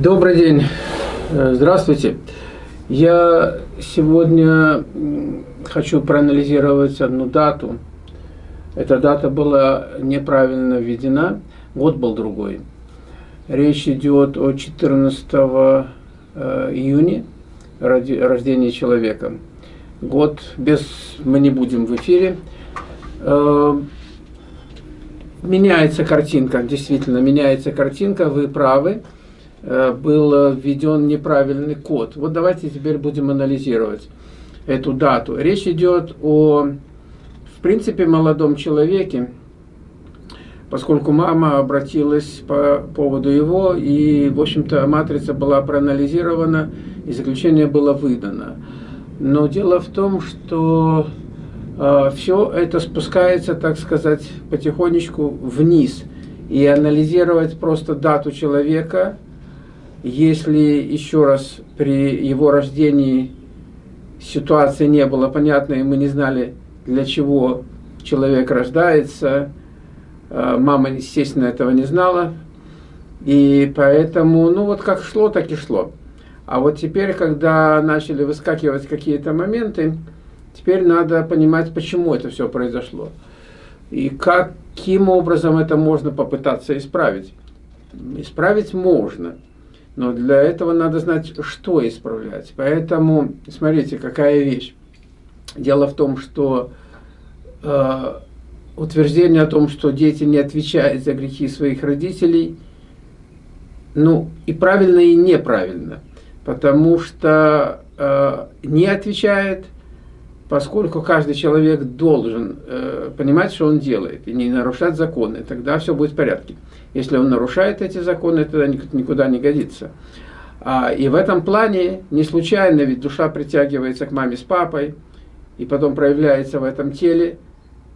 Добрый день, э, здравствуйте. Я сегодня хочу проанализировать одну дату. Эта дата была неправильно введена, год был другой. Речь идет о 14 э, июня, рождения человека. Год без... мы не будем в эфире. Э, меняется картинка, действительно меняется картинка, вы правы. Э, был введен неправильный код. Вот давайте теперь будем анализировать эту дату. Речь идет о, в принципе, молодом человеке, поскольку мама обратилась по поводу его, и, в общем-то, матрица была проанализирована, и заключение было выдано. Но дело в том, что э, все это спускается, так сказать, потихонечку вниз. И анализировать просто дату человека – если еще раз при его рождении ситуация не была понятна, и мы не знали, для чего человек рождается, э, мама, естественно, этого не знала, и поэтому, ну вот как шло, так и шло. А вот теперь, когда начали выскакивать какие-то моменты, теперь надо понимать, почему это все произошло. И каким образом это можно попытаться исправить. Исправить можно – но для этого надо знать, что исправлять. Поэтому, смотрите, какая вещь. Дело в том, что э, утверждение о том, что дети не отвечают за грехи своих родителей, ну, и правильно, и неправильно. Потому что э, не отвечает – поскольку каждый человек должен э, понимать, что он делает, и не нарушать законы, тогда все будет в порядке. Если он нарушает эти законы, тогда никуда не годится. А, и в этом плане не случайно, ведь душа притягивается к маме с папой, и потом проявляется в этом теле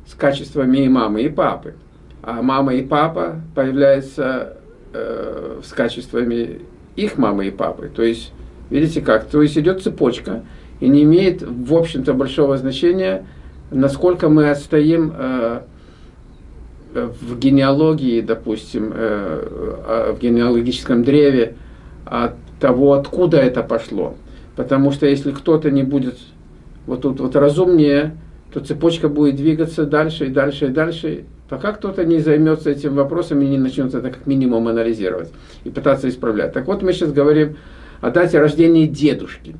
с качествами и мамы, и папы. А мама и папа появляются э, с качествами их мамы и папы. То есть, видите как, то есть идет цепочка, и не имеет, в общем-то, большого значения, насколько мы отстоим э, в генеалогии, допустим, э, в генеалогическом древе от того, откуда это пошло. Потому что если кто-то не будет вот тут вот разумнее, то цепочка будет двигаться дальше и дальше и дальше, пока кто-то не займется этим вопросом и не начнет это как минимум анализировать и пытаться исправлять. Так вот, мы сейчас говорим о дате рождения дедушки.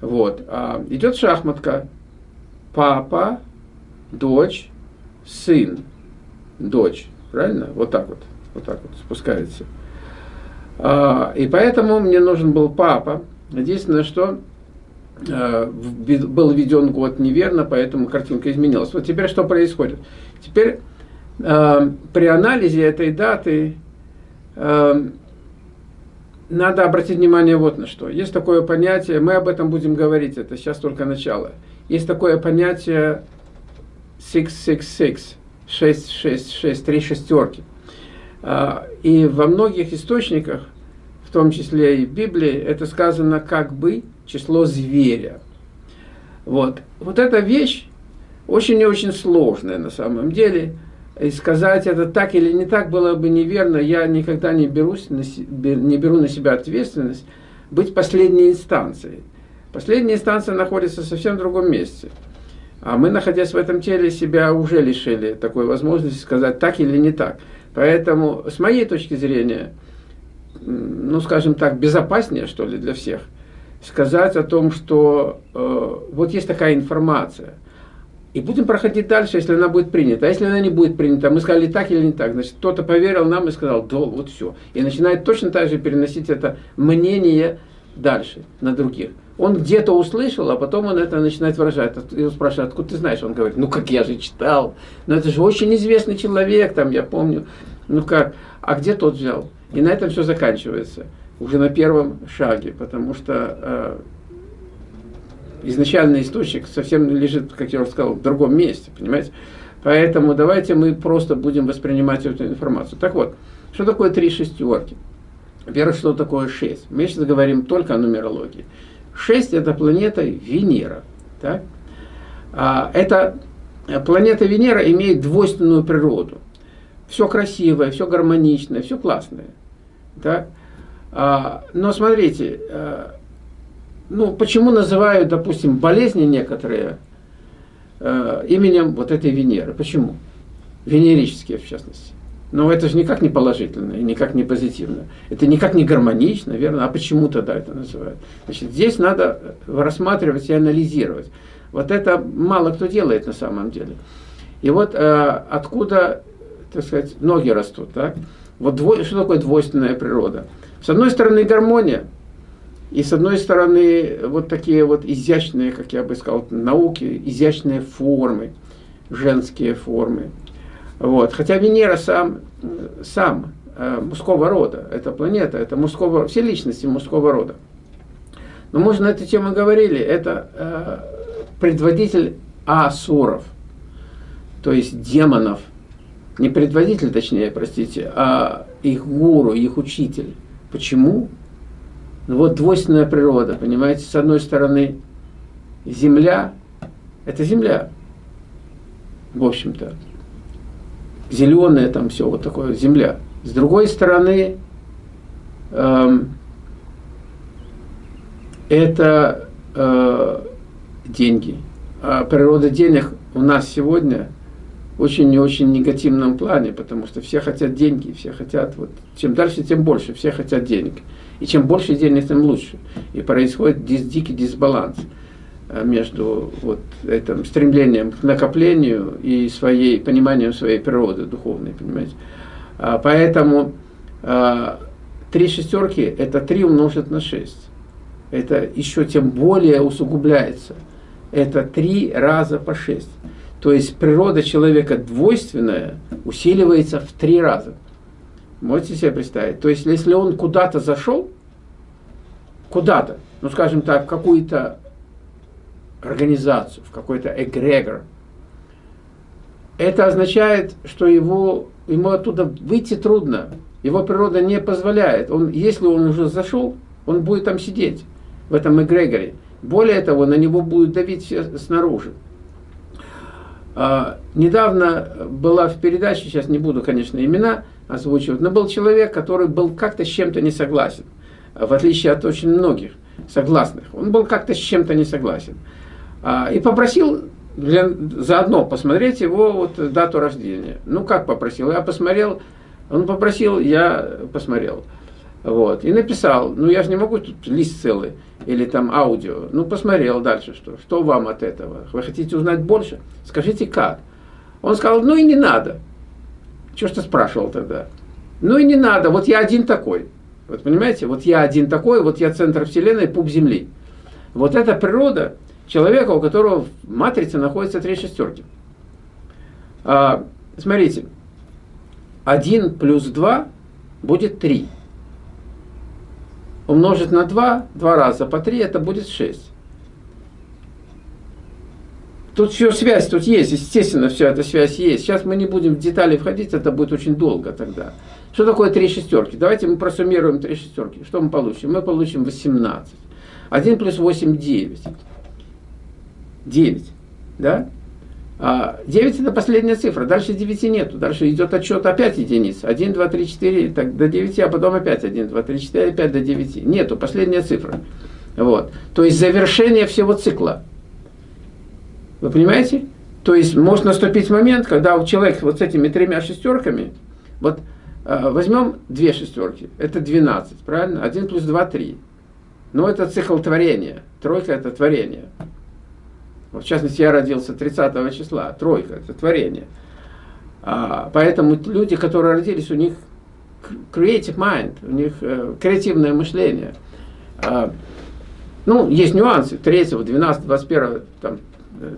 Вот. А, идет шахматка. Папа, дочь, сын, дочь. Правильно? Вот так вот. Вот так вот спускается. А, и поэтому мне нужен был папа. Единственное, что а, был введен год неверно, поэтому картинка изменилась. Вот теперь что происходит? Теперь при анализе этой даты надо обратить внимание вот на что. Есть такое понятие, мы об этом будем говорить, это сейчас только начало. Есть такое понятие 666, 666, три шестерки. А, и во многих источниках, в том числе и в Библии, это сказано как бы число зверя. Вот, вот эта вещь очень и очень сложная на самом деле – и сказать это так или не так было бы неверно. Я никогда не, берусь на, не беру на себя ответственность быть последней инстанцией. Последняя инстанция находится совсем в другом месте. А мы, находясь в этом теле, себя уже лишили такой возможности сказать так или не так. Поэтому, с моей точки зрения, ну, скажем так, безопаснее, что ли, для всех, сказать о том, что э, вот есть такая информация – и будем проходить дальше, если она будет принята. А если она не будет принята, мы сказали так или не так, значит, кто-то поверил нам и сказал, да, вот все. И начинает точно так же переносить это мнение дальше на других. Он где-то услышал, а потом он это начинает выражать. И спрашивает, откуда ты знаешь? Он говорит, ну как я же читал. Но это же очень известный человек, там, я помню. Ну как, а где тот взял? И на этом все заканчивается. Уже на первом шаге, потому что э, изначальный источник совсем лежит, как я уже сказал, в другом месте, понимаете? Поэтому давайте мы просто будем воспринимать эту информацию. Так вот, что такое три шестерки? Во-первых, что такое шесть? Мы сейчас говорим только о нумерологии. Шесть – это планета Венера. Так? А, эта планета Венера имеет двойственную природу. Все красивое, все гармоничное, все классное. Так? А, но смотрите, а, ну, почему называют, допустим, болезни некоторые а, именем вот этой Венеры? Почему? Венерические, в частности. Но это же никак не положительно и никак не позитивно. Это никак не гармонично, верно? А почему тогда это называют? Значит, здесь надо рассматривать и анализировать. Вот это мало кто делает на самом деле. И вот э, откуда, так сказать, ноги растут, так? Вот дво, что такое двойственная природа? С одной стороны гармония, и с одной стороны вот такие вот изящные, как я бы сказал, науки, изящные формы, женские формы. Вот. Хотя Венера сам, сам э, мужского рода, это планета, это мужского, все личности мужского рода. Но мы уже на эту тему говорили, это э, предводитель асуров, то есть демонов, не предводитель, точнее, простите, а их гуру, их учитель. Почему? Вот двойственная природа, понимаете, с одной стороны земля, это земля, в общем-то, зеленая там все, вот такое, земля. С другой стороны, эм, это э, деньги. А природа денег у нас сегодня очень и очень негативном плане, потому что все хотят деньги, все хотят, вот, чем дальше, тем больше, все хотят денег. И чем больше денег, тем лучше. И происходит дис, дикий дисбаланс э, между вот этим стремлением к накоплению и своей, пониманием своей природы духовной, понимаете. А, поэтому а, три шестерки – это три умножить на шесть. Это еще тем более усугубляется. Это три раза по шесть. То есть природа человека двойственная усиливается в три раза. Можете себе представить? То есть если он куда-то зашел, куда-то, ну скажем так, в какую-то организацию, в какой-то эгрегор, это означает, что его, ему оттуда выйти трудно. Его природа не позволяет. Он, если он уже зашел, он будет там сидеть, в этом эгрегоре. Более того, на него будут давить все снаружи. А, недавно была в передаче, сейчас не буду, конечно, имена озвучивать, но был человек, который был как-то с чем-то не согласен, в отличие от очень многих согласных. Он был как-то с чем-то не согласен. А, и попросил для, заодно посмотреть его вот, дату рождения. Ну, как попросил? Я посмотрел, он попросил, я посмотрел. Вот. И написал, ну я же не могу тут лист целый или там аудио. Ну посмотрел дальше, что, что вам от этого. Вы хотите узнать больше? Скажите как. Он сказал, ну и не надо. Что ж ты спрашивал тогда? Ну и не надо, вот я один такой. Вот понимаете, вот я один такой, вот я центр Вселенной, пуп Земли. Вот это природа человека, у которого в матрице находится три шестерки. А, смотрите, 1 плюс 2 будет 3 умножить на 2, 2 раза по 3, это будет 6. Тут все связь тут есть, естественно, вся эта связь есть. Сейчас мы не будем в детали входить, это будет очень долго тогда. Что такое 3 шестерки? Давайте мы просуммируем 3 шестерки. Что мы получим? Мы получим 18. 1 плюс 8 – 9. 9. Да? 9 а, это последняя цифра, дальше 9 нету, дальше идет отчет опять единиц. 1, 2, 3, 4, так, до 9, а потом опять 1, 2, 3, 4, опять до 9. Нету, последняя цифра. Вот. То есть завершение всего цикла. Вы понимаете? То есть может наступить момент, когда у человека вот с этими тремя шестерками, вот э, возьмем две шестерки, это 12, правильно? 1 плюс 2, 3. Но это цикл творения. Тройка это творение. В частности, я родился 30 числа, тройка, это творение. А, поэтому люди, которые родились, у них creative mind, у них э, креативное мышление. А, ну, есть нюансы 3, 12, 21, там,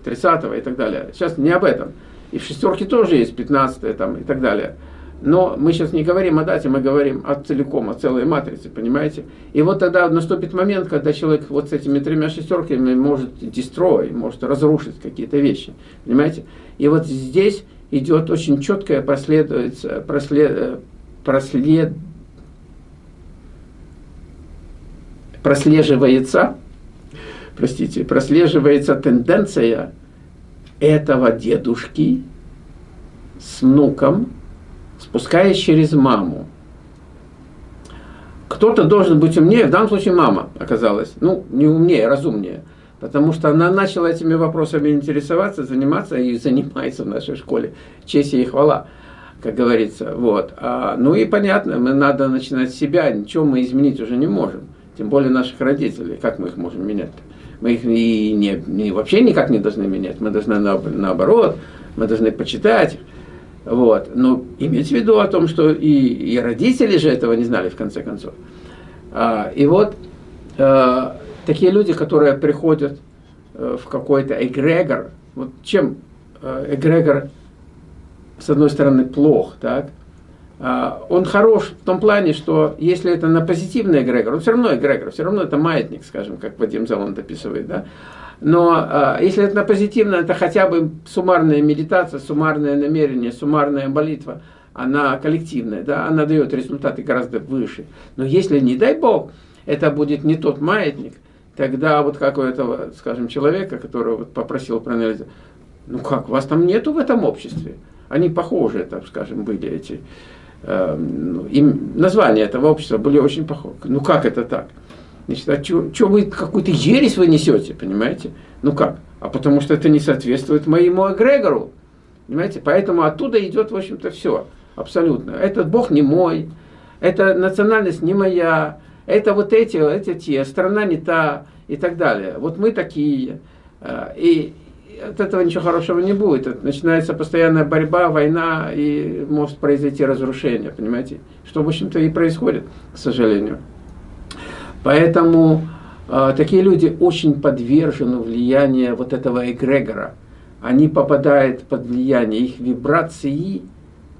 30 и так далее. Сейчас не об этом. И в шестерке тоже есть 15 там, и так далее. Но мы сейчас не говорим о дате, мы говорим о целиком, о целой матрице, понимаете? И вот тогда наступит момент, когда человек вот с этими тремя шестерками может destroy, может разрушить какие-то вещи, понимаете? И вот здесь идет очень четкое проследуется, прослед, прослед, прослеживается, простите, прослеживается тенденция этого дедушки с внуком, спускаясь через маму кто-то должен быть умнее, в данном случае мама оказалась, ну, не умнее, а разумнее. Потому что она начала этими вопросами интересоваться, заниматься и занимается в нашей школе. Честь и хвала, как говорится. Вот. А, ну и понятно, мы надо начинать с себя, ничего мы изменить уже не можем. Тем более наших родителей. Как мы их можем менять? -то? Мы их и не, не, вообще никак не должны менять. Мы должны на, наоборот, мы должны почитать. Вот. Но иметь в виду о том, что и, и родители же этого не знали в конце концов. А, и вот а, такие люди, которые приходят э, в какой-то эгрегор, вот чем э, эгрегор, с одной стороны, плох, так, а, он хорош в том плане, что если это на позитивный эгрегор, он все равно эгрегор, все равно это маятник, скажем, как Вадим Залон описывает, да, но а, если это на позитивное, это хотя бы суммарная медитация, суммарное намерение, суммарная молитва, она коллективная, да, она дает результаты гораздо выше. Но если, не дай Бог, это будет не тот маятник, тогда вот как у этого, скажем, человека, который вот попросил проанализировать, ну как, вас там нету в этом обществе? Они похожи, так скажем, были эти, им, названия этого общества были очень похожи. Ну как это так? Значит, а что вы какую-то ересь вы несете, понимаете? Ну как? А потому что это не соответствует моему эгрегору. Понимаете? Поэтому оттуда идет, в общем-то, все. Абсолютно. Этот Бог не мой, эта национальность не моя, это вот эти, эти те, страна не та и так далее. Вот мы такие. Э, и от этого ничего хорошего не будет. Начинается постоянная борьба, война, и может произойти разрушение, понимаете? Что, в общем-то, и происходит, к сожалению. Поэтому э, такие люди очень подвержены влиянию вот этого эгрегора. Они попадают под влияние их вибрации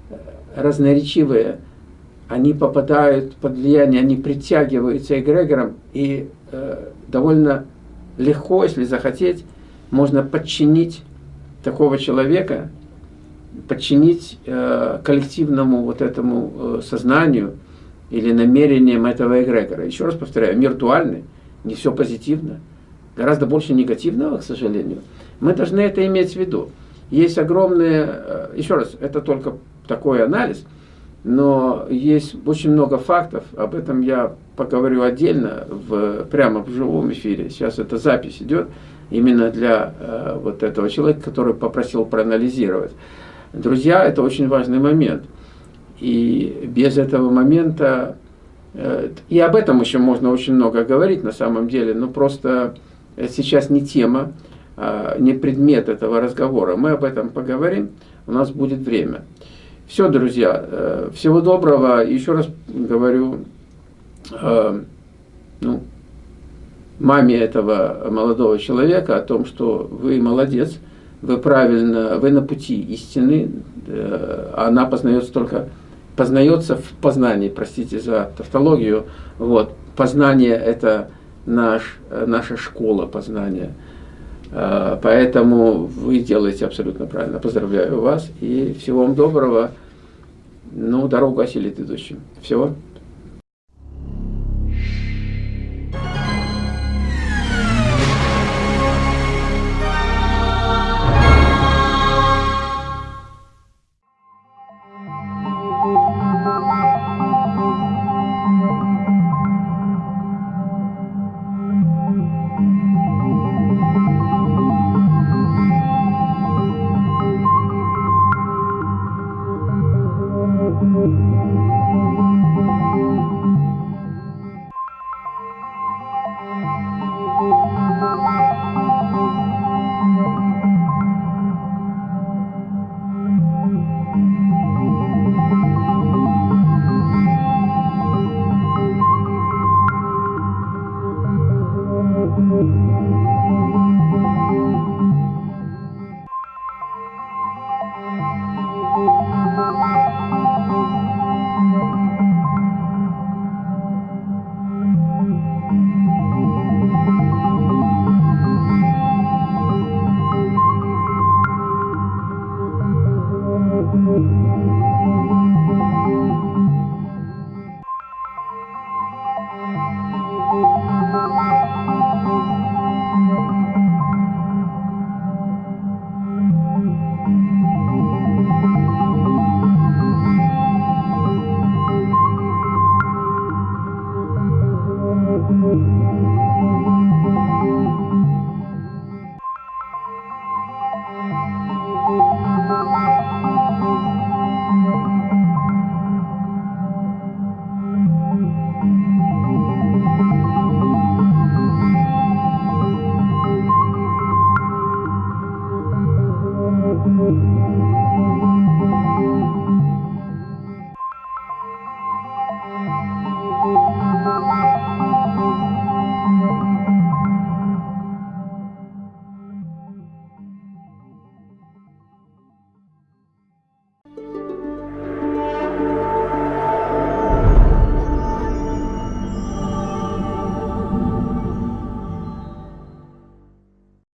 э, разноречивые, они попадают под влияние, они притягиваются эгрегором, и э, довольно легко, если захотеть, можно подчинить такого человека, подчинить э, коллективному вот этому э, сознанию, или намерением этого эгрегора. Еще раз повторяю, мир дуальный, не все позитивно, гораздо больше негативного, к сожалению. Мы должны это иметь в виду. Есть огромные, э, еще раз, это только такой анализ, но есть очень много фактов, об этом я поговорю отдельно, в, прямо в живом эфире. Сейчас эта запись идет именно для э, вот этого человека, который попросил проанализировать. Друзья, это очень важный момент – и без этого момента, э, и об этом еще можно очень много говорить на самом деле, но просто сейчас не тема, а, не предмет этого разговора. Мы об этом поговорим, у нас будет время. Все, друзья, э, всего доброго. Еще раз говорю, э, ну, маме этого молодого человека о том, что вы молодец, вы правильно, вы на пути истины, она познается только познается в познании, простите за тавтологию. Вот. Познание – это наш, наша школа познания. А, поэтому вы делаете абсолютно правильно. Поздравляю вас и всего вам доброго. Ну, дорогу осилит идущим. Всего.